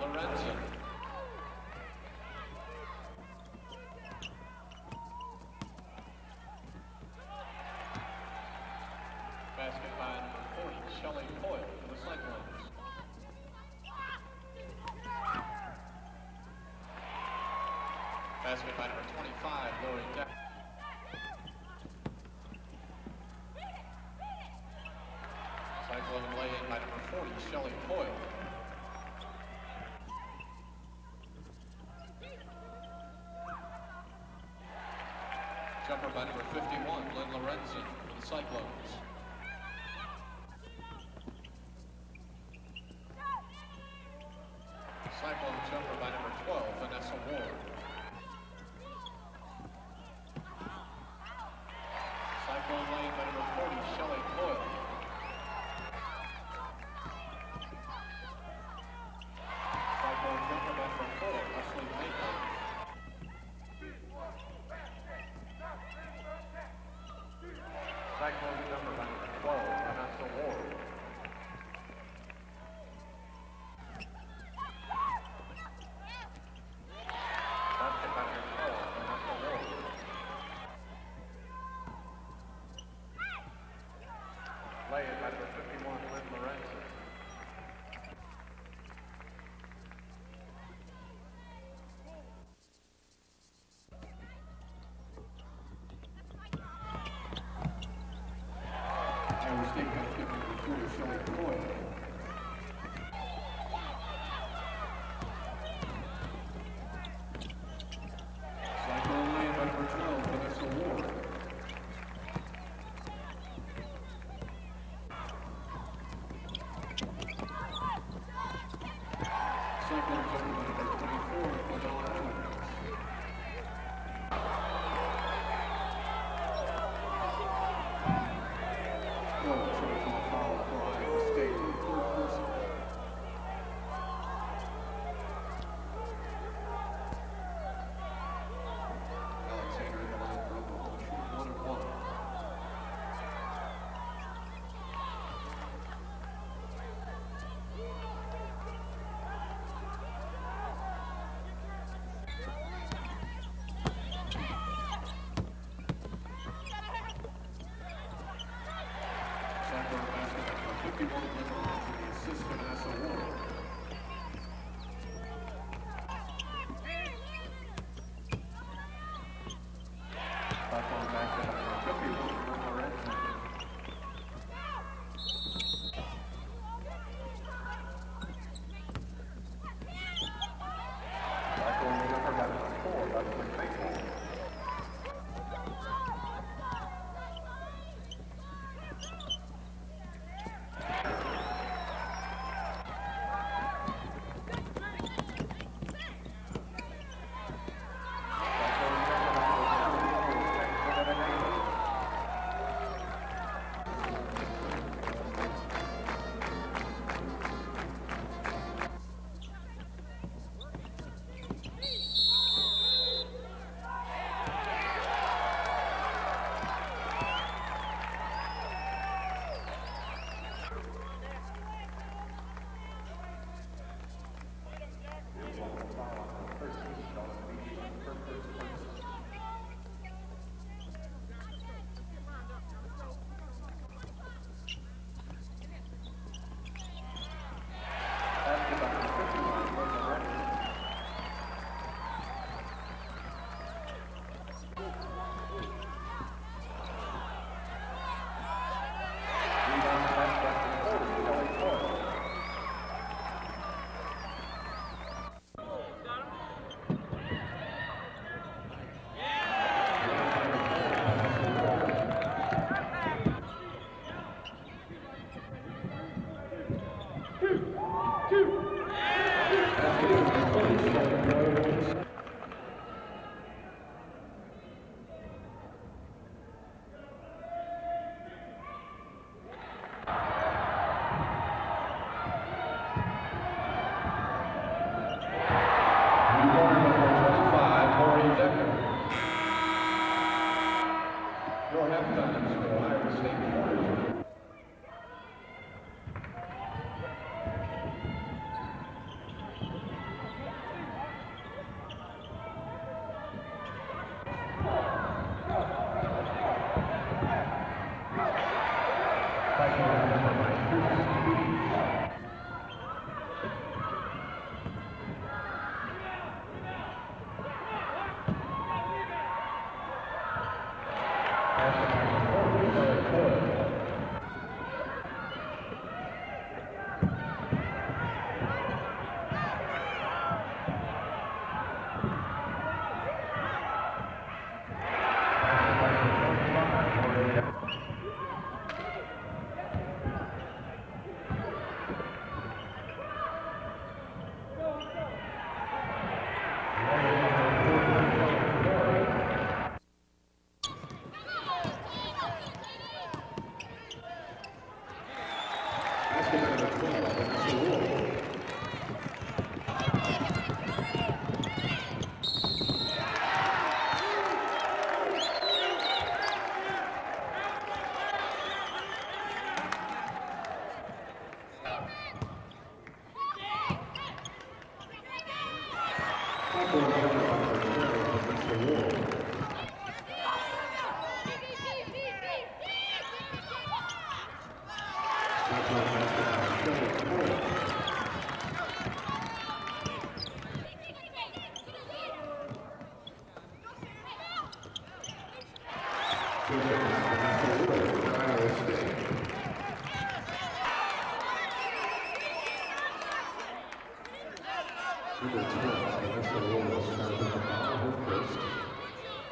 Lorenzen. Basket by number 40, Shelley Coyle for the Cyclones. Basket by number 25, Lori Deck. Cyclone lay in by number 40, Shelley Coyle. Jumper by number 51, Lynn Lorenzen for the Cyclones. Cyclone jumper by number 12, Vanessa Ward. Cyclone lane by number 40, Shelley Coyle. Cyclone jumper by number 4, Leslie Maitland. Cyclone jumper by number 12, Vanessa Ward. Basket by number 12, Vanessa Ward. Lay it by number 51, Lynn Lorenzen. Iowa State basket number 40, Shelley Coyle. Cyclone number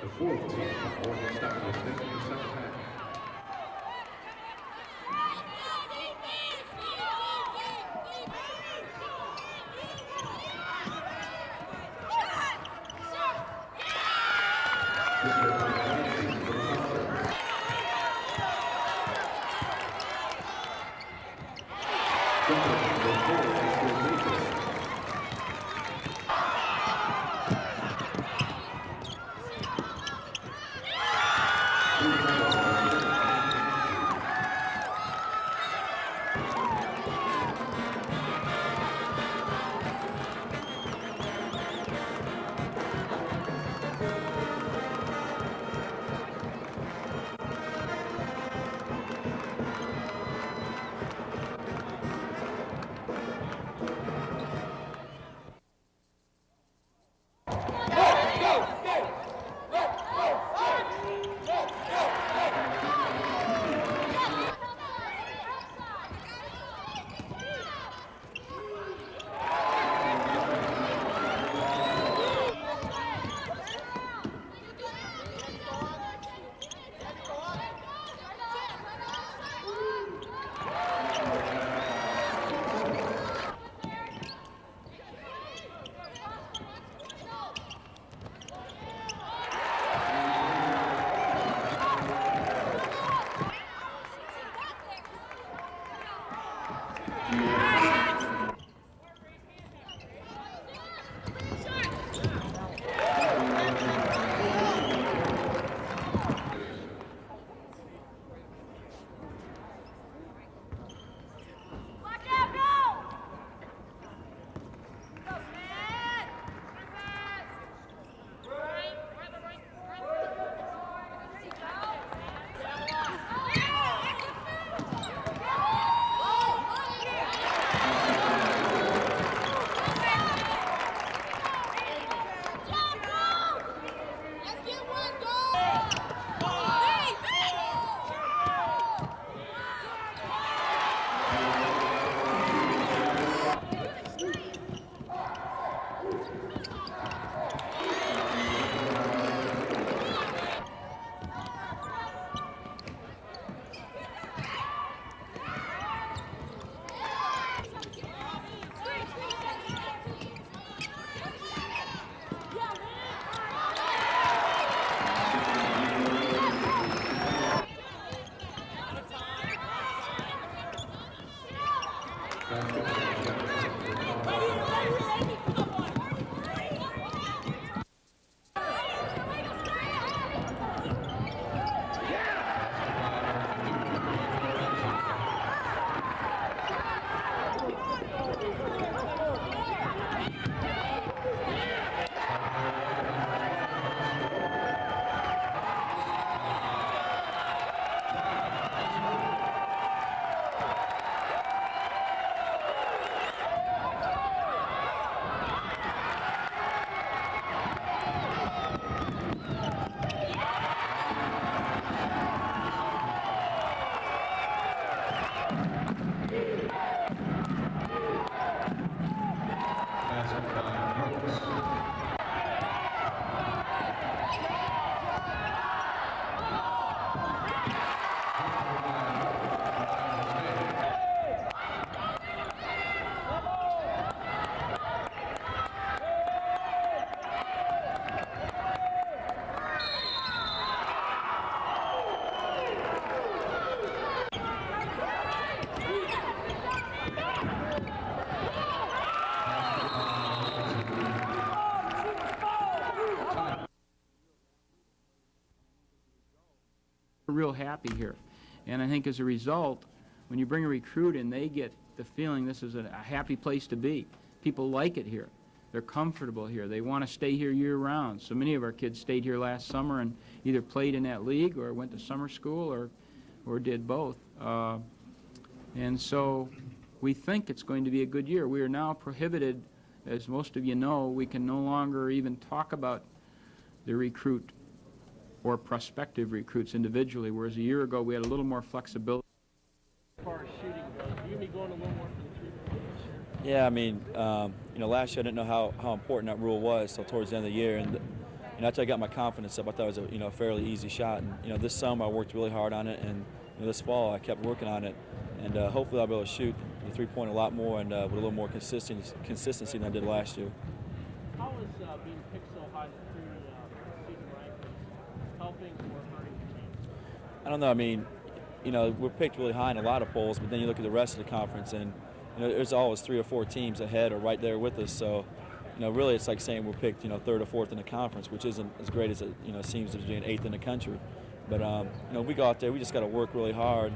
The fourth team, Oregon State, in the second half. Real happy here. And I think as a result, when you bring a recruit in, they get the feeling this is a, a happy place to be. People like it here. They're comfortable here. They want to stay here year-round. So many of our kids stayed here last summer and either played in that league or went to summer school or, or did both. Uh, and so we think it's going to be a good year. We are now prohibited, as most of you know, we can no longer even talk about the recruit or prospective recruits individually, whereas a year ago we had a little more flexibility. As far as shooting goes, you be going a little more for the three point this year? Yeah, I mean, um, you know, last year I didn't know how, how important that rule was until towards the end of the year, and you know, after I got my confidence up, I thought it was a you know fairly easy shot. And you know, this summer I worked really hard on it, and you know, this fall I kept working on it, and uh, hopefully I'll be able to shoot the three point a lot more and uh, with a little more consistency consistency than I did last year. How is uh, being picked so high through season rankings helping or hurting? I don't know. I mean, you know, we're picked really high in a lot of polls, but then you look at the rest of the conference, and you know, there's always three or four teams ahead or right there with us. So, you know, really, it's like saying we're picked, you know, third or fourth in the conference, which isn't as great as it, you know, seems as being eighth in the country. But um, you know, we go out there, we just got to work really hard,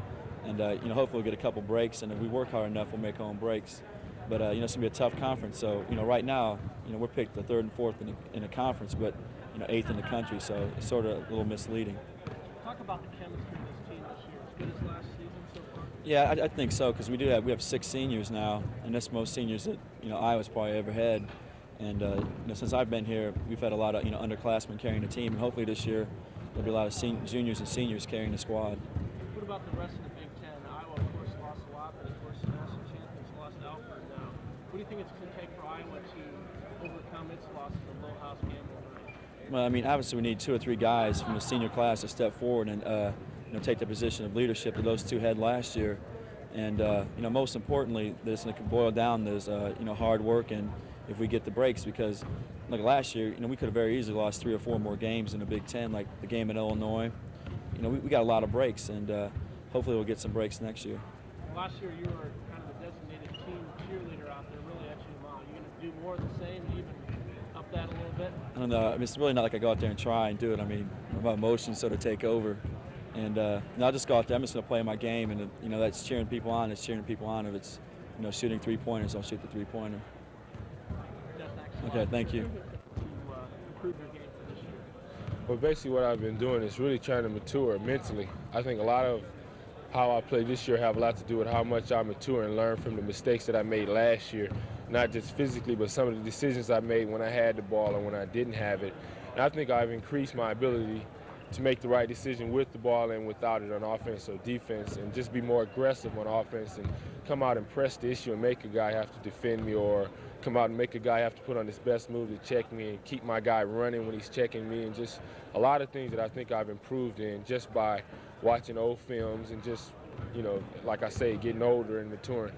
and uh, you know, hopefully we'll get a couple breaks, and if we work hard enough, we'll make our own breaks. But uh, you know, it's gonna be a tough conference. So, you know, right now, you know, we're picked the third and fourth in the, in the conference, but you know, eighth in the country. So it's sort of a little misleading. Talk about the chemistry of this team this year. As good as last season so far. Yeah, I, I think so because we do have we have six seniors now, and that's most seniors that you know Iowa's probably ever had. And uh, you know, since I've been here, we've had a lot of you know underclassmen carrying the team, and hopefully this year there'll be a lot of juniors and seniors carrying the squad. What about the rest of the Big Ten? Iowa, of course, lost a lot, but of course, the national champions lost Alford now. What do you think it's going to take for Iowa to overcome its loss in the Lohaus gambling night? Well, I mean, obviously we need two or three guys from the senior class to step forward and uh, you know take the position of leadership that those two had last year. And uh, you know, most importantly, this can boil down to uh, you know hard work and if we get the breaks because like last year, you know, we could have very easily lost three or four more games in the Big Ten, like the game in Illinois. You know, we, we got a lot of breaks, and uh, hopefully we'll get some breaks next year. Last year, you were kind of the designated team cheerleader out there, really you mile. You going to do more of the same, even that a little bit? I don't know. I mean, it's really not like I go out there and try and do it. I mean, my emotions sort of take over. And uh, no, I'll just go out there. I'm just going to play my game, and you know that's cheering people on. It's cheering people on. If it's you know shooting three pointers, I'll shoot the three pointer. Yeah, thanks a lot. Okay, thank you. To uh, improve your game for this year. But basically, what I've been doing is really trying to mature mentally. I think a lot of how I play this year have a lot to do with how much I mature and learn from the mistakes that I made last year, not just physically, but some of the decisions I made when I had the ball and when I didn't have it. And I think I've increased my ability to make the right decision with the ball and without it on offense or defense, and just be more aggressive on offense and come out and press the issue and make a guy have to defend me or come out and make a guy have to put on his best move to check me and keep my guy running when he's checking me and just a lot of things that I think I've improved in just by watching old films and just, you know, like I say, getting older and maturing.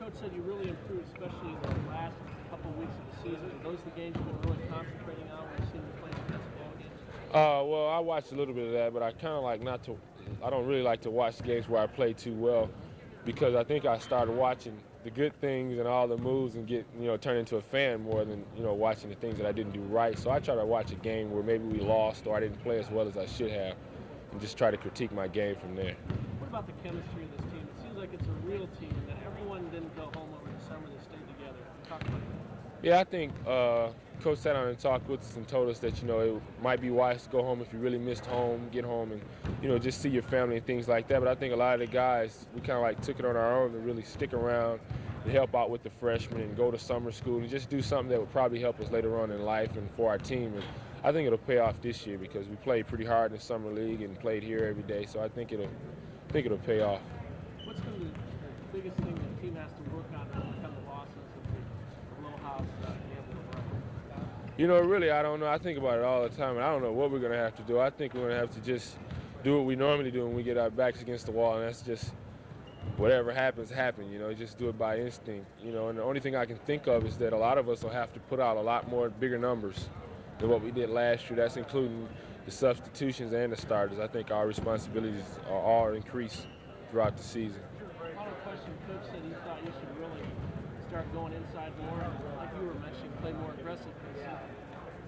Coach said you really improved, especially in the last couple weeks of the season. Those are those the games you've been really concentrating on when you've seen you play some basketball games? Uh, well, I watched a little bit of that, but I kind of like not to. I don't really like to watch games where I play too well, because I think I started watching the good things and all the moves and get you know turn into a fan more than you know watching the things that I didn't do right. So I try to watch a game where maybe we lost or I didn't play as well as I should have, and just try to critique my game from there. What about the chemistry of this team? It seems like it's a real team, and that everyone didn't go home over the summer. They stayed together. Talk about that. Yeah, I think uh, Coach sat down and talked with us and told us that you know it might be wise to go home if you really missed home, get home and you know just see your family and things like that. But I think a lot of the guys we kind of like took it on our own to really stick around and help out with the freshmen and go to summer school and just do something that would probably help us later on in life and for our team. And I think it'll pay off this year because we played pretty hard in the summer league and played here every day. So I think it'll I think it'll pay off. What's the, the biggest thing the team has to work on to overcome the losses of the low house uh. You know, really, I don't know. I think about it all the time, and I don't know what we're going to have to do. I think we're going to have to just do what we normally do when we get our backs against the wall, and that's just whatever happens, happen. You know, just do it by instinct. You know, and the only thing I can think of is that a lot of us will have to put out a lot more bigger numbers than what we did last year. That's including the substitutions and the starters. I think our responsibilities are all increased throughout the season. Final question. Coach said he thought you should really start going inside more. Like you were mentioning, play more aggressive. 'cause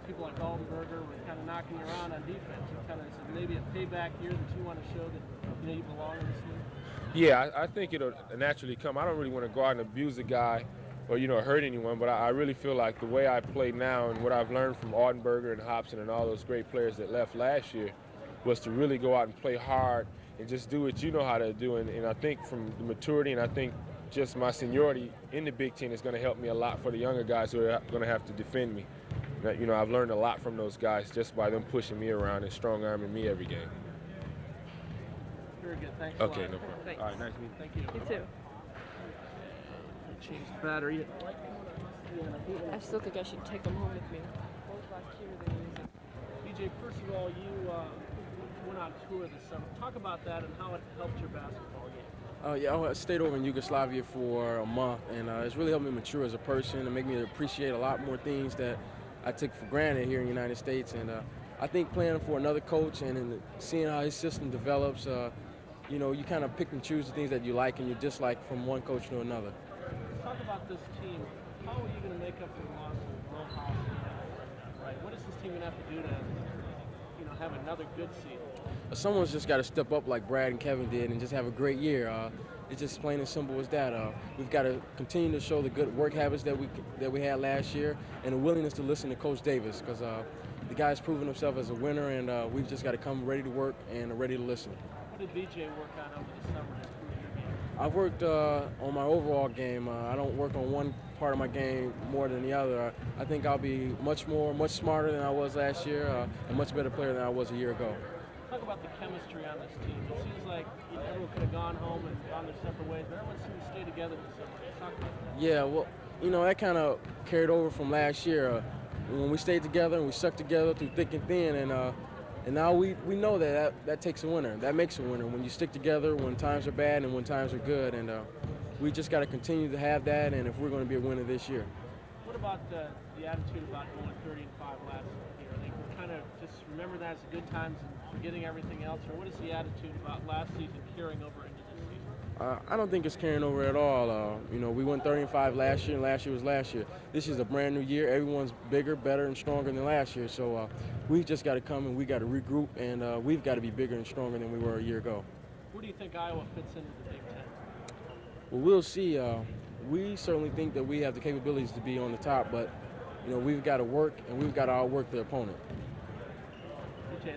people like Altenberger were kind of knocking you around on defense. You kind of said maybe a payback year that you want to show that you know you belong in this league. Yeah, I, I think it'll naturally come. I don't really want to go out and abuse a guy or, you know, hurt anyone, but I, I really feel like the way I play now and what I've learned from Altenberger and Hopson and all those great players that left last year was to really go out and play hard and just do what you know how to do. And, and I think from the maturity and I think just my seniority in the Big Ten is going to help me a lot for the younger guys who are going to have to defend me. You know, I've learned a lot from those guys just by them pushing me around and strong arming me every game. Very good. Thanks. a Okay, lot. no problem. Thanks. All right, nice meeting you. Thank you. You too. Change the battery. I still think I should take them home with me. Both last year they used it. BJ, first of all, you uh, went on tour this summer. Talk about that and how it helped your basketball game. Uh, yeah, I stayed over in Yugoslavia for a month, and uh, it's really helped me mature as a person and make me appreciate a lot more things that I took for granted here in the United States. And uh, I think playing for another coach and, and seeing how his system develops, uh, you know, you kind of pick and choose the things that you like and you dislike from one coach to another. Talk about this team. How are you going to make up for the loss of Will House? Right. What is this team going to have to do to, you know, have another good season? Someone's just got to step up like Brad and Kevin did and just have a great year. Uh, it's just plain and simple as that. Uh, we've got to continue to show the good work habits that we that we had last year and a willingness to listen to Coach Davis because uh, the guy's proven himself as a winner, and uh, we've just got to come ready to work and ready to listen. What did BJ work on over the summer to improve your game? I've worked uh, on my overall game. Uh, I don't work on one part of my game more than the other. I think I'll be much more, much smarter than I was last year, uh, a much better player than I was a year ago. Talk about the chemistry on this team. It seems like you know, everyone could have gone home and gone their separate ways, but everyone seemed to stay together this summer. Talk about that. Yeah, well, you know, that kind of carried over from last year uh, when we stayed together and we stuck together through thick and thin. And, uh, and now we, we know that, that that takes a winner. That makes a winner when you stick together when times are bad and when times are good. And uh, we just got to continue to have that. And if we're going to be a winner this year. What about uh, the attitude about going 30 and 5 last year? They kind of just remember that as the good times and forgetting everything else, or what is the attitude about last season carrying over? Uh, I don't think it's carrying over at all. Uh, you know, we went 30 and 5 last year, and last year was last year. This is a brand new year. Everyone's bigger, better, and stronger than last year. So uh, we just got to come and we got to regroup, and uh, we've got to be bigger and stronger than we were a year ago. Where do you think Iowa fits into the Big Ten? Well, we'll see. Uh, we certainly think that we have the capabilities to be on the top, but you know, we've got to work and we've got to outwork the opponent. BJ,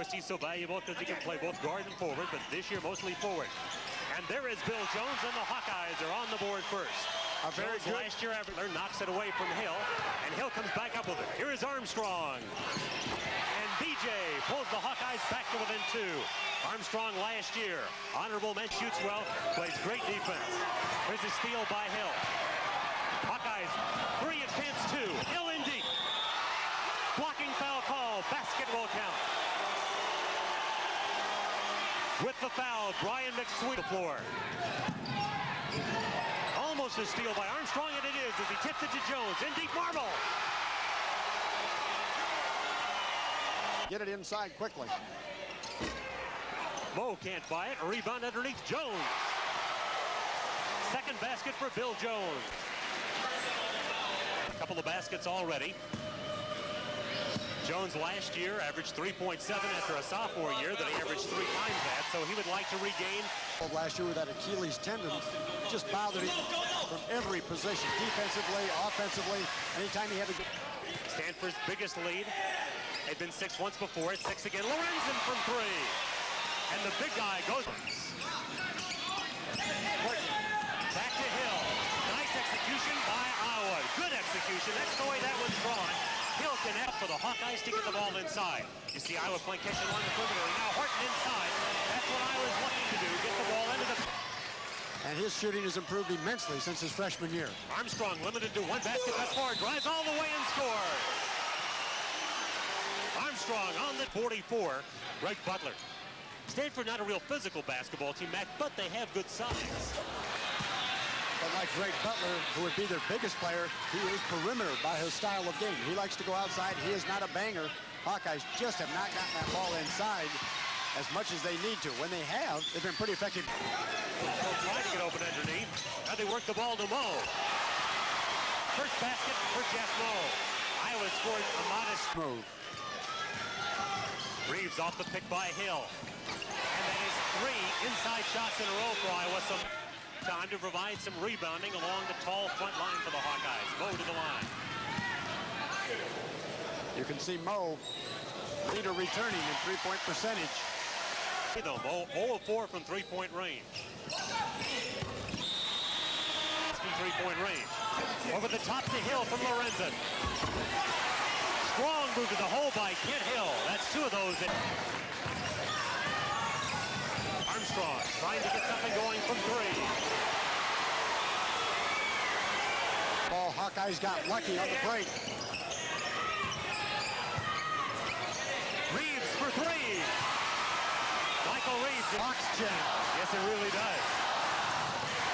course, he's so valuable because he can play both guard and forward, but this year mostly forward. And there is Bill Jones, and the Hawkeyes are on the board first. A very Jones good- last year, Everett knocks it away from Hill, and Hill comes back up with it. Here is Armstrong. And BJ pulls the Hawkeyes back to within two. Armstrong last year, honorable men shoots well, plays great defense. Here's a steal by Hill. Hawkeyes, three advance two. Hill in deep. Blocking foul call. Basket will count. With the foul, Brian McSweet the floor. Almost a steal by Armstrong, and it is as he tips it to Jones. In deep marble. Get it inside quickly. Moe can't buy it. Rebound underneath Jones. Second basket for Bill Jones. A couple of baskets already. Jones last year averaged 3.7 after a sophomore year that he averaged three times that, so he would like to regain. Last year with that Achilles tendon just bothered him from every position, defensively, offensively, anytime he had to. Stanford's biggest lead had been six once before. It's six again. Lorenzen from three. And the big guy goes. Back to Hill. Nice execution by Iowa. Good execution. That's the way that one's drawn. Hill connect for the Hawkeyes to get the ball inside. You see Iowa playing catch along the perimeter. Now Horton inside. That's what Iowa's looking to do. Get the ball into the... And his shooting has improved immensely since his freshman year. Armstrong limited to one basket thus far. Drives all the way and scores. Armstrong on the 44. Greg Butler. Stanford not a real physical basketball team, Mac, but they have good size. But like Greg Butler, who would be their biggest player, he is perimeter by his style of game. He likes to go outside. He is not a banger. Hawkeyes just have not gotten that ball inside as much as they need to. When they have, they've been pretty effective. They'll try to get open underneath. Now they work the ball to Moe. First basket for Jeff Moe. Iowa scored a modest move. Reeves off the pick by Hill. And that is three inside shots in a row for Iowa. Some time to provide some rebounding along the tall front line for the Hawkeyes. Moe to the line. You can see Moe, leader returning in three-point percentage. Though, Moe 0 of 4 from three-point range. Three-point range. Over the top to Hill from Lorenzen. Strong move to the hole by Kent Hill. That's two of those. In. Armstrong trying to get something going from three. Ball Hawkeyes got lucky on the break. Reeves for three. Michael Reeves. Box check. Yes, it really does.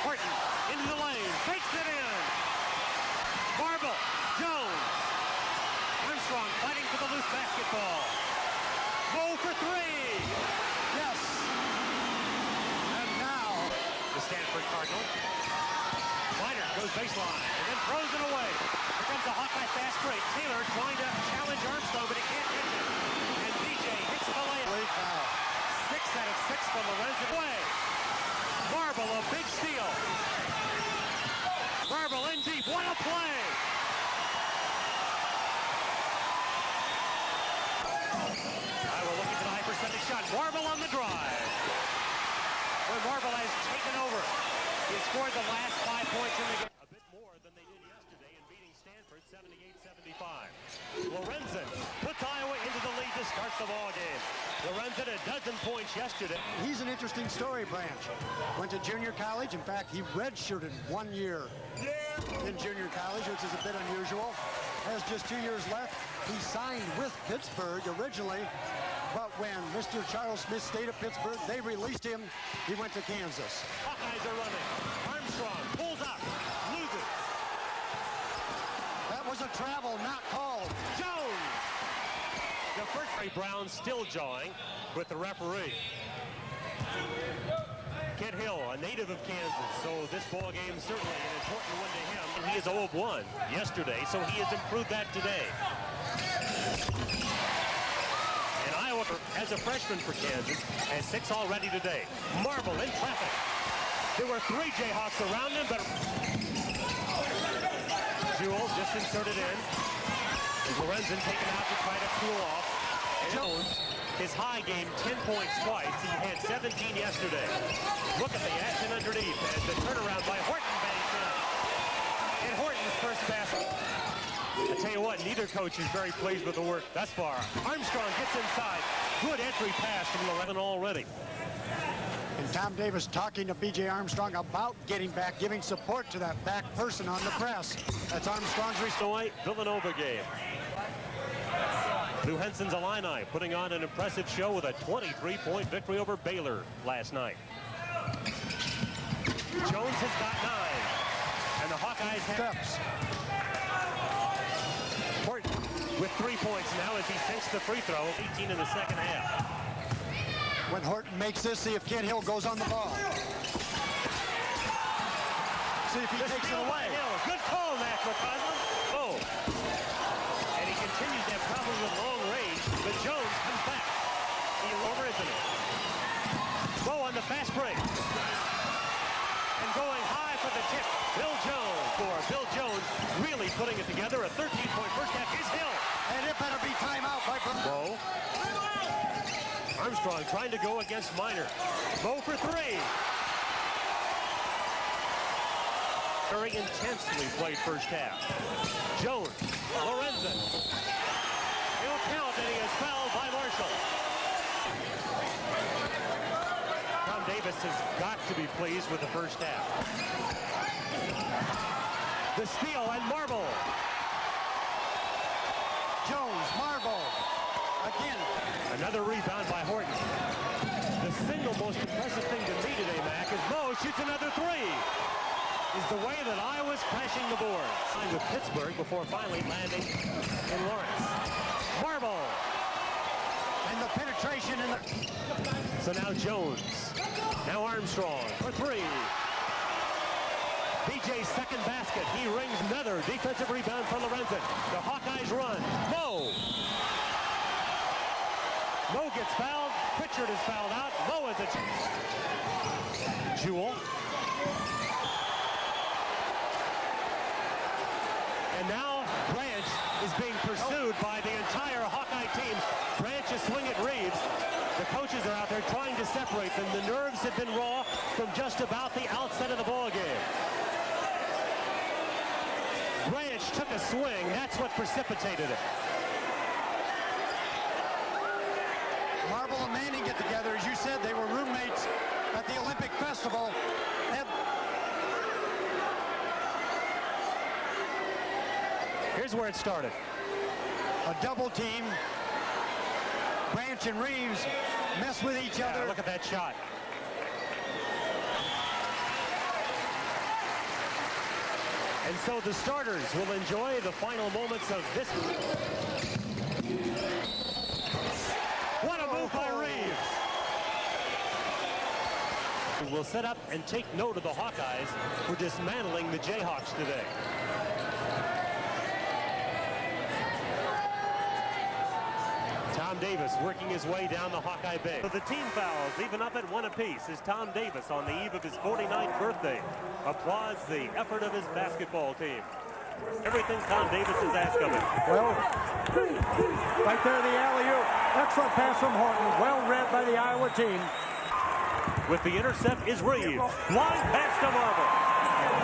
Horton into the lane. Takes it in. Marble. Jones. Armstrong fighting for the loose basketball. Moe for three. Yes. The Stanford Cardinal. Kleiner goes baseline and then throws it away. Here comes the Hawkeye fast break. Taylor trying to challenge Armstrong, but he can't catch it. And BJ hits the layup. Late foul. Six out of six from Lorenzen. Way. Marble, a big steal. Marble in deep. What a play. Iowa looking for the high percentage shot. Marble on the drive. Where Marble has taken over. He scored the last five points in the game. A bit more than they did yesterday in beating Stanford 78-75. Lorenzen puts Iowa into the lead to start the ball game. Lorenzen a dozen points yesterday. He's an interesting story, Branch. Went to junior college. In fact, he redshirted one year in junior college, which is a bit unusual. Has just two years left. He signed with Pittsburgh originally, but when Mr. Charles Smith stayed at Pittsburgh, they released him. He went to Kansas. Hawkeyes are running. Armstrong pulls up, loses. That was a travel not called. Jones. The first Ray Brown still jawing with the referee. Kent Hill, a native of Kansas, so this ball game is certainly an important one to him. And he is 0 of 1 yesterday, so he has improved that today. Iowa, as a freshman for Kansas, and six already today. Marble in traffic. There were three Jayhawks around him, but Jewell just inserted in. Lorenzen taken out to try to cool off. Jones His high game, 10 points twice. He had 17 yesterday. Look at the action underneath as the turnaround by Horton bangs in. And Horton's first basket. I tell you what, neither coach is very pleased with the work thus far. Armstrong gets inside. Good entry pass from 11 already. And Tom Davis talking to B.J. Armstrong about getting back, giving support to that back person on the press. That's Armstrong's Illinois Villanova game. Lou Henson's Illini putting on an impressive show with a 23-point victory over Baylor last night. Jones has got nine, and the Hawkeyes have steps. Horton with three points now as he sinks the free throw, 18 in the second half. When Horton makes this, see if Kent Hill goes on the ball. See if he The takes it away. Hill. Good call, Mac McCausland. Oh. And he continues to have problems with long range, but Jones comes back. He's over, isn't it? Bow on the fast break. And going high for the tip. Bill Jones for Bill Jones really putting it together. A 13-point first half. is Hill. And it better be timeout by Bow. Armstrong trying to go against Minor. Bow for three. Very intensely played first half. Jones, Lorenzen. He'll count and he is fouled by Marshall. Tom Davis has got to be pleased with the first half. The steal and Marble. Jones, Marble. Again. Another rebound by Horton. The single most impressive thing to me today, Mac, is Moe shoots another three. Is the way that Iowa's crashing the board. Signed with Pittsburgh before finally landing in Lawrence. Marble. And the penetration in the... So now Jones. Now Armstrong for three. BJ's second basket. He rings another defensive rebound for Lorenzen. The Hawkeyes run. Moe. Moe gets fouled. Pritchard is fouled out. Moe is a... Jewell. And now Branch is being pursued by the entire Hawkeye team. Branch is swinging Reeves. The coaches are out there trying to separate them. The nerves have been raw from just about the outset of the ball game. Branch took a swing. That's what precipitated it. Marble and Manning get together. As you said, they were roommates at the Olympic Festival. Had- Here's where it started. a double team. Branch and Reeves mess with each Yeah, other. look at that shot. And so the starters will enjoy the final moments of this. What a move by Reeves. We'll set up and take note of the Hawkeyes for dismantling the Jayhawks today. Tom Davis working his way down the Hawkeye Bay. So the team fouls even up at one apiece as Tom Davis on the eve of his 49th birthday applauds the effort of his basketball team. Everything Tom Davis has asked of him. Well, right there, in the alley-oop. Excellent pass from Horton. Well read by the Iowa team. With the intercept is Reeves. Blind pass to Marble.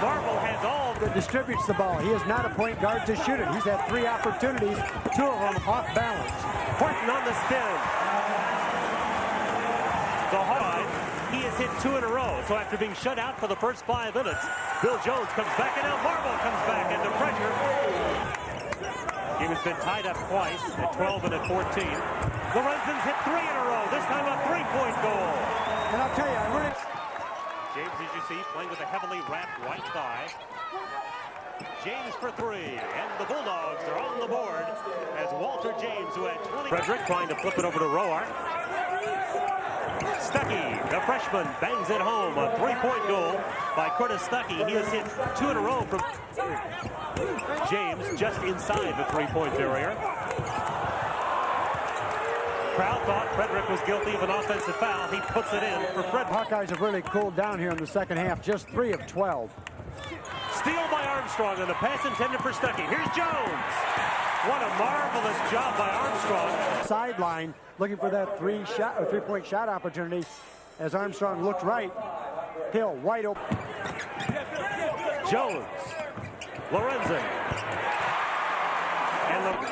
Marble has all That distributes the ball. He is not a point guard to shoot it. He's had three opportunities, two of them off balance. Horton on the spin. The Hawkeye, he has hit two in a row. So after being shut out for the first five minutes, Bill Jones comes back and now Marble comes back under pressure. Game has been tied up twice at 12 and at 14. Lorenzen's hit three in a row. This time a three-point goal. And I'll tell you, I really... James, as you see, playing with a heavily wrapped right thigh. James for three, and the Bulldogs are on the board as Walter James, who had 20... Frederick trying to flip it over to Roark. Stuckey, the freshman, bangs it home. A three-point goal by Curtis Stuckey. He has hit two in a row from James just inside the three-point barrier. Crowd thought Frederick was guilty of an offensive foul. He puts it in for Frederick. Hawkeyes have really cooled down here in the second half. Just three of 12. Steal by Armstrong on the pass intended for Stuckey. Here's Jones. What a marvelous job by Armstrong. Sideline, looking for that three shot or three-point shot opportunity. As Armstrong looked right, Hill wide open. Jones. Lorenzen. And the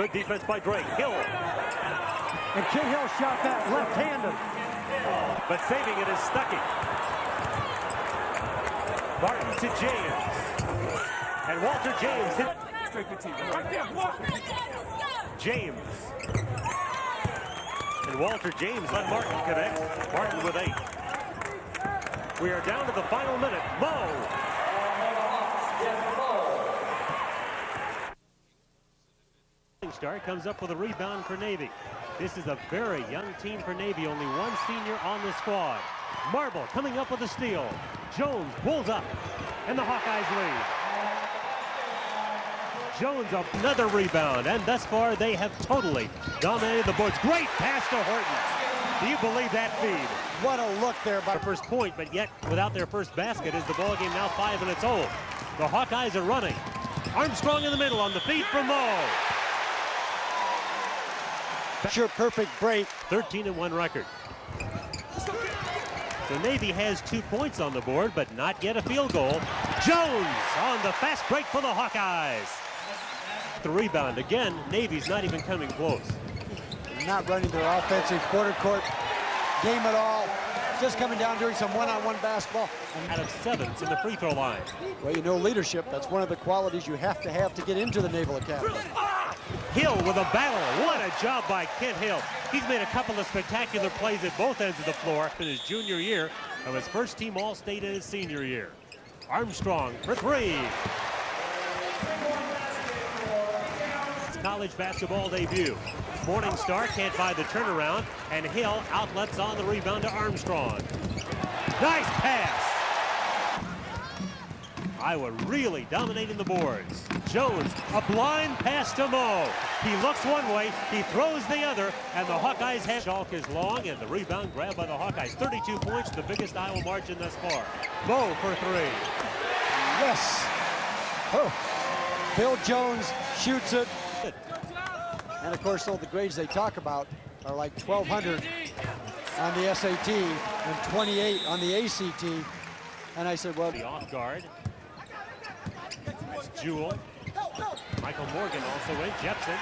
good defense by Drake. Hill. And Kid Hill shot that left-handed. But saving it is Stuckey. Martin to James. And Walter James hit. James. And Walter James let Martin connect. Martin with eight. We are down to the final minute. Moe. Comes up with a rebound for Navy. This is a very young team for Navy. Only one senior on the squad. Marble coming up with a steal. Jones pulls up, and the Hawkeyes lead. Jones another rebound, and thus far they have totally dominated the boards. Great pass to Horton. Do you believe that feed? What a look there by first point, but yet without their first basket is the ball game now five minutes old. The Hawkeyes are running. Armstrong in the middle on the feed from Moe. Sure, perfect break. 13 and 1 record. So Navy has two points on the board, but not yet a field goal. Jones on the fast break for the Hawkeyes. The rebound again. Navy's not even coming close. Not running their offensive quarter court game at all. Just coming down doing some one-on-one basketball. Out of seven to the free throw line. Well, you know leadership. That's one of the qualities you have to have to get into the Naval Academy. Hill with a battle. What a job by Kent Hill. He's made a couple of spectacular plays at both ends of the floor in his junior year of his first team All-State in his senior year. Armstrong for three. College basketball debut. Morning Star can't buy the turnaround, and Hill outlets on the rebound to Armstrong. Nice pass. Iowa really dominating the boards. Jones, a blind pass to Moe. He looks one way, he throws the other, and the Hawkeyes have. Schalk is long, and the rebound grabbed by the Hawkeyes. 32 points, the biggest Iowa margin thus far. Moe for three. Yes. Oh. Bill Jones shoots it. And of course, all the grades they talk about are like 1,200 on the SAT and 28 on the ACT. And I said, well, The off guard. That's Jewell. Michael Morgan also in. Jepsen.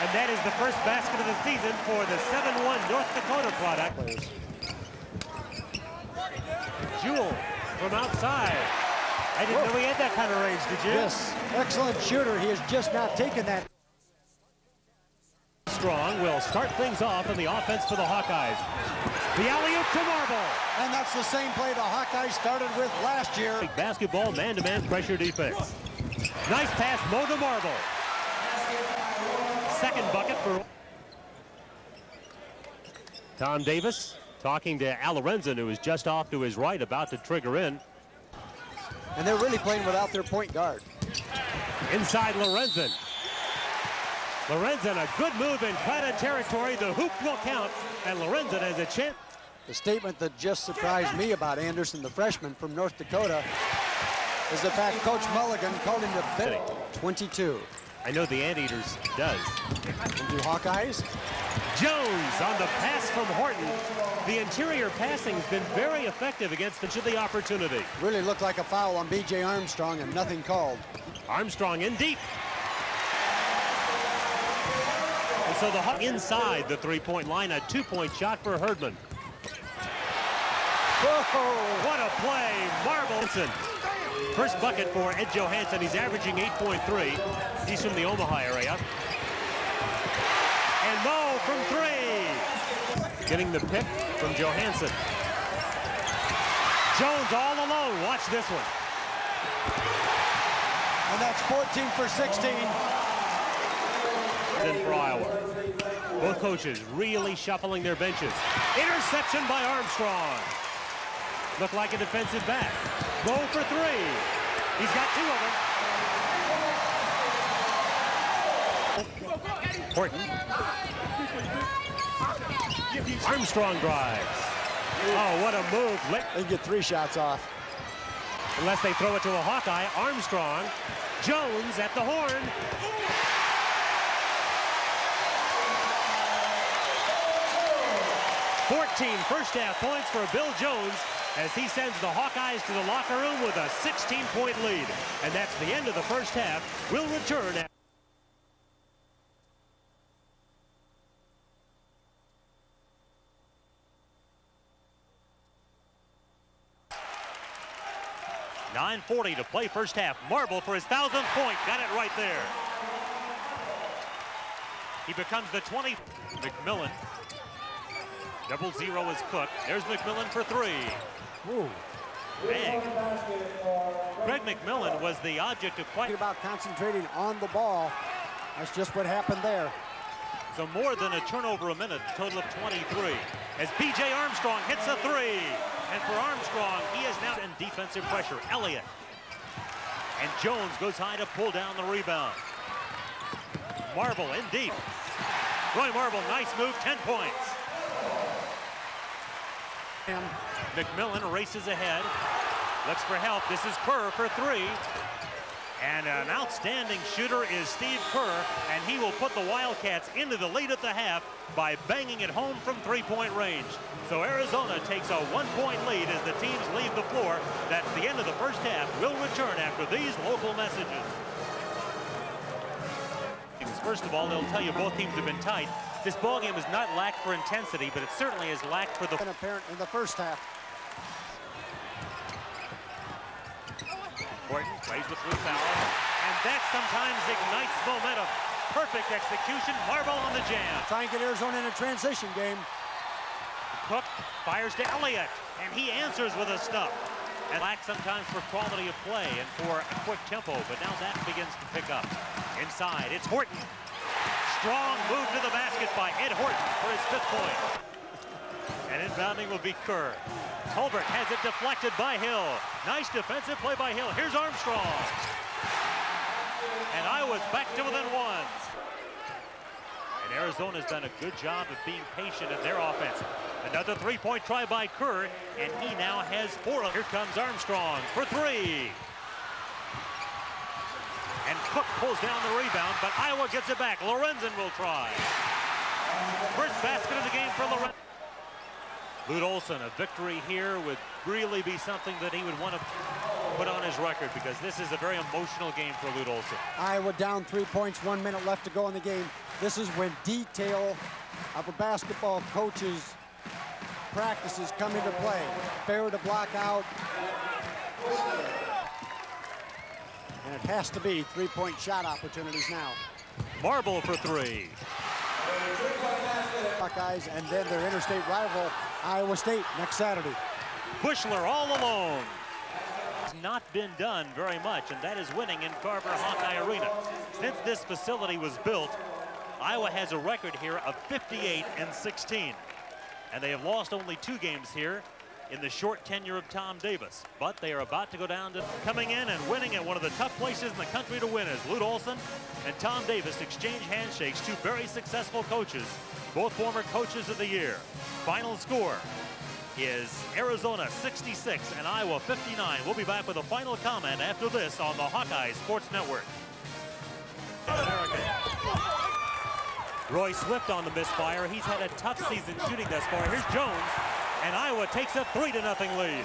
And that is the first basket of the season for the 7-1 North Dakota product. Jewell from outside. I didn't know he had that kind of range, did you? yes, excellent shooter. He has just not taken that. Strong will start things off in the offense for the Hawkeyes. The alley-oop to Marble. And that's the same play the Hawkeyes started with last year. Basketball, man-to-man pressure defense. Nice pass, Moe to Marble. Second bucket for Tom Davis talking to Al Lorenzen, who is just off to his right, about to trigger in. And they're really playing without their point guard. Inside Lorenzen. Lorenzen, a good move in crowded territory. The hoop will count, and Lorenzen has a chance. The statement that just surprised me about Anderson, the freshman from North Dakota, is the fact Coach Mulligan called him the bit 22. I know the Anteaters does. And do Hawkeyes? Jones on the pass from Horton. The interior passing has been very effective against the, the opportunity. Really looked like a foul on B.J. Armstrong and nothing called. Armstrong in deep. And so the Hawk inside the three-point line, a two-point shot for Herdman. Whoa! What a play, Marvelson. First bucket for Ed Johansson. He's averaging 8.3. He's from the Omaha area. And Moe from three. Getting the pick from Johansson. Jones all alone. Watch this one. And that's 14 for 16. For Iowa. Both coaches really shuffling their benches. Interception by Armstrong. Look like a defensive back. Go for three. He's got two of them. Horton. Armstrong drives. Oh, what a move. They get three shots off. unless they throw it to a Hawkeye. Armstrong, Jones at the horn. Fourteen first half points for Bill Jones as he sends the Hawkeyes to the locker room with a 16-point lead. And that's the end of the first half. We'll return. At Nine forty to play first half. Marble for his thousandth point. Got it right there. He becomes the 20. McMillan. Double zero is Cook. There's McMillan for three. Ooh. Bang. Greg McMillan was the object of quite about concentrating on the ball. That's just what happened there. So more than a turnover a minute, total of 23. As B.J. Armstrong hits a three. And for Armstrong, he is now in defensive pressure. Elliott. And Jones goes high to pull down the rebound. Marble in deep. Roy Marble, nice move, 10 points. McMillan races ahead. Looks for help. This is Kerr for three. And an outstanding shooter is Steve Kerr, and he will put the Wildcats into the lead at the half by banging it home from three-point range. So Arizona takes a one-point lead as the teams leave the floor. That's the end of the first half. We'll return after these local messages. First of all, they'll tell you both teams have been tight. This ball game has not lacked for intensity, but it certainly has lacked for the... And apparent in the first half. Horton plays with Blue foul, and that sometimes ignites momentum. Perfect execution, Marble on the jam. Try and get Arizona in a transition game. Cook fires to Elliott, and he answers with a stop. And lack sometimes for quality of play and for a quick tempo, but now that begins to pick up. Inside, it's Horton. Strong move to the basket by Ed Horton for his fifth point. And inbounding will be Kerr. Tolbert has it deflected by Hill. Nice defensive play by Hill. Here's Armstrong. And Iowa's back to within one. And Arizona's done a good job of being patient in their offense. Another three-point try by Kerr, and he now has four. Here comes Armstrong for three. And Cook pulls down the rebound, but Iowa gets it back. Lorenzen will try. First basket of the game for Lorenzen. Lute Olson, a victory here would really be something that he would want to put on his record because this is a very emotional game for Lute Olson. Iowa down three points, one minute left to go in the game. This is when detail of a basketball coach's practices come into play. Fair to block out. And it has to be three-point shot opportunities now. Marble for three. Buckeyes and then their interstate rival, Iowa State, next Saturday. Buechler all alone. It's not been done very much, and that is winning in Carver Hawkeye Arena. Since this facility was built, Iowa has a record here of 58 and 16. And they have lost only two games here in the short tenure of Tom Davis. But they are about to go down to coming in and winning at one of the tough places in the country to win as Lute Olson and Tom Davis exchange handshakes, two very successful coaches, both former coaches of the year. Final score is Arizona 66 and Iowa 59. We'll be back with a final comment after this on the Hawkeye Sports Network. Roy Swift on the misfire. He's had a tough season shooting thus far. Here's Jones, and Iowa takes a 3 to nothing lead.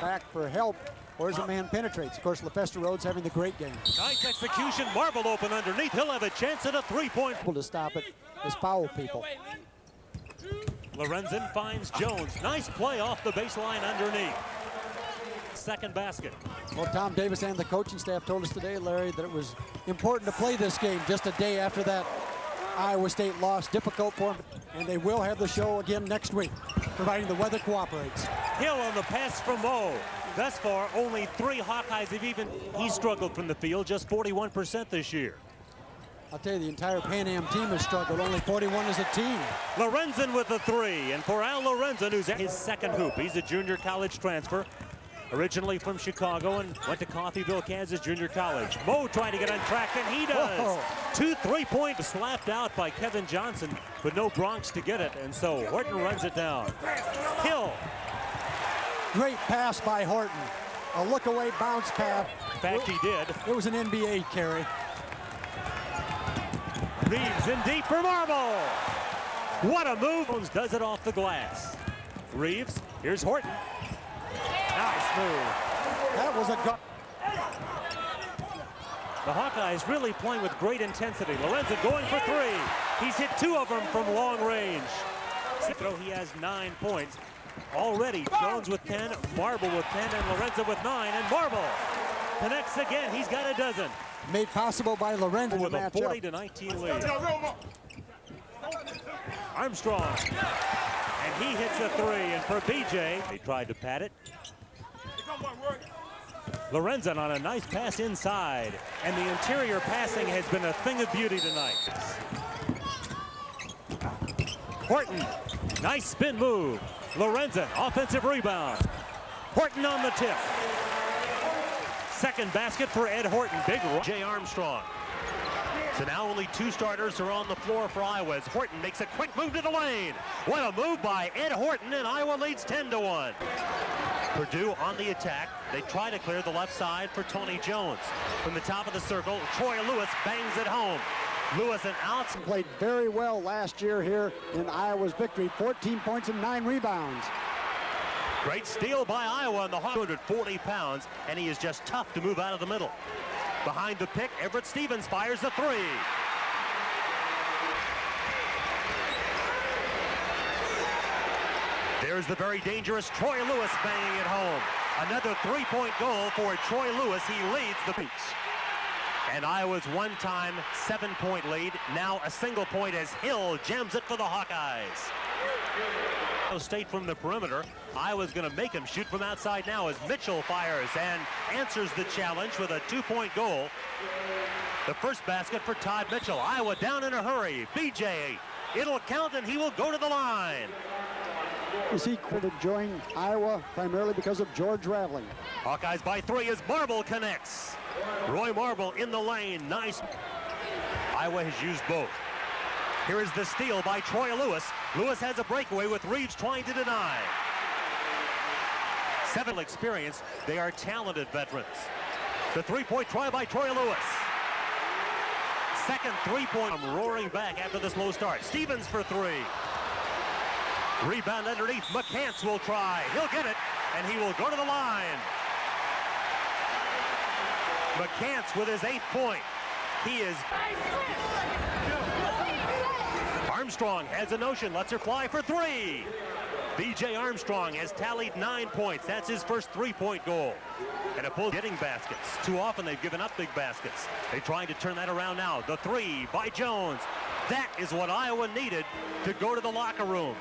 Back for help, or as a man penetrates. Of course, Lafester Rhodes having the great game. Nice execution. Marble open underneath. He'll have a chance at a three-point. To stop it is foul people. Lorenzen finds Jones. Nice play off the baseline underneath. Second basket. Well, Tom Davis and the coaching staff told us today, Larry, that it was important to play this game just a day after that Iowa State loss. Difficult for them, and they will have the show again next week, providing the weather cooperates. Hill on the pass from Moe. Thus far, only three Hawkeyes have even, he struggled from the field, just 41% this year. I'll tell you, the entire Pan Am team has struggled, only 41 as a team. Lorenzen with the three, and for Al Lorenzen, who's at his second hoop. He's a junior college transfer, originally from Chicago and went to Coffeyville, Kansas Junior College. Moe trying to get on track, and he does. Whoa. Two three-point slapped out by Kevin Johnson, but no Bronx to get it, and so Horton runs it down. Hill Great pass by Horton. a look-away bounce pass. In fact, he did. It was an NBA carry. Reeves in deep for Marble. What a move. Does it off the glass. Reeves, here's Horton. Nice move. That was a gut. The Hawkeyes really playing with great intensity. Lorenzen going for three. He's hit two of them from long range. Throw, he has nine points. Already, Jones with 10, Marble with 10, and Lorenzen with nine, and Marble connects again. He's got a dozen. Made possible by Lorenzen With a match 40 up. to 19 lead. Armstrong. And he hits a three, and for BJ, they tried to pat it. Lorenzen on a nice pass inside, and the interior passing has been a thing of beauty tonight. Horton, nice spin move. Lorenzen, offensive rebound. Horton on the tip. Second basket for Ed Horton. Big Jay Armstrong. So now only two starters are on the floor for Iowa as Horton makes a quick move to the lane. What a move by Ed Horton, and Iowa leads 10 to 1. Purdue on the attack. They try to clear the left side for Tony Jones. From the top of the circle, Troy Lewis bangs it home. Lewis and Alex Played very well last year here in Iowa's victory. 14 points and nine rebounds. Great steal by Iowa on the 140 pounds, and he is just tough to move out of the middle. Behind the pick, Everette Stephens fires the three. There's the very dangerous Troy Lewis banging it home. Another three-point goal for Troy Lewis. He leads the beats. And Iowa's one-time seven-point lead, now a single point as Hill jams it for the Hawkeyes. Ohio State from the perimeter. Iowa's going to make him shoot from outside now as Mitchell fires and answers the challenge with a two-point goal. The first basket for Todd Mitchell. Iowa down in a hurry. BJ, it'll count and he will go to the line. Is he to join Iowa primarily because of George Raveling? Hawkeyes by three as Marble connects. Roy Marble in the lane. Nice. Iowa has used both. Here is the steal by Troy Lewis. Lewis has a breakaway with Reeves trying to deny. Seven experience. They are talented veterans. The three-point try by Troy Lewis. Second three-point. I'm roaring back after this low start. Stephens for three. Rebound underneath. McCants will try. He'll get it, and he will go to the line. McCants with his eighth point. He is Armstrong has a notion, lets her fly for three. B.J. Armstrong has tallied nine points. That's his first three-point goal. And a full getting baskets. Too often they've given up big baskets. They're trying to turn that around now. The three by Jones. That is what Iowa needed to go to the locker room.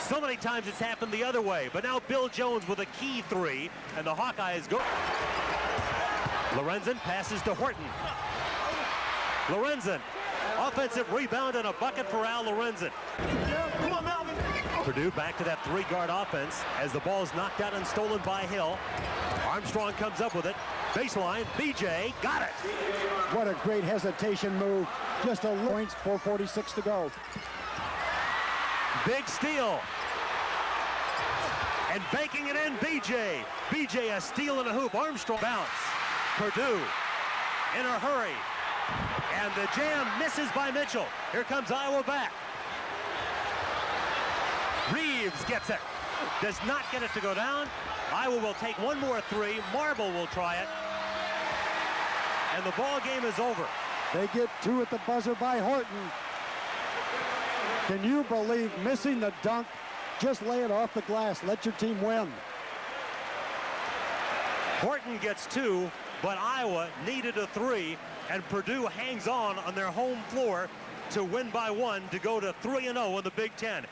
So many times it's happened the other way, but now Bill Jones with a key three, and the Hawkeyes go. Lorenzen passes to Horton. Lorenzen, offensive rebound and a bucket for Al Lorenzen. Purdue back to that three-guard offense as the ball is knocked out and stolen by Hill. Armstrong comes up with it. Baseline, BJ got it. What a great hesitation move. Just a points, 446 to go. Big steal. And banking it in, BJ. BJ a steal and a hoop. Armstrong bounce. Purdue in a hurry. And the jam misses by Mitchell. Here comes Iowa back. Reeves gets it. Does not get it to go down. Iowa will take one more three. Marble will try it. And the ball game is over. They get two at the buzzer by Horton. Can you believe missing the dunk? Just lay it off the glass. Let your team win. Horton gets two, but Iowa needed a three, and Purdue hangs on on their home floor to win by one to go to 3-0 in the Big Ten.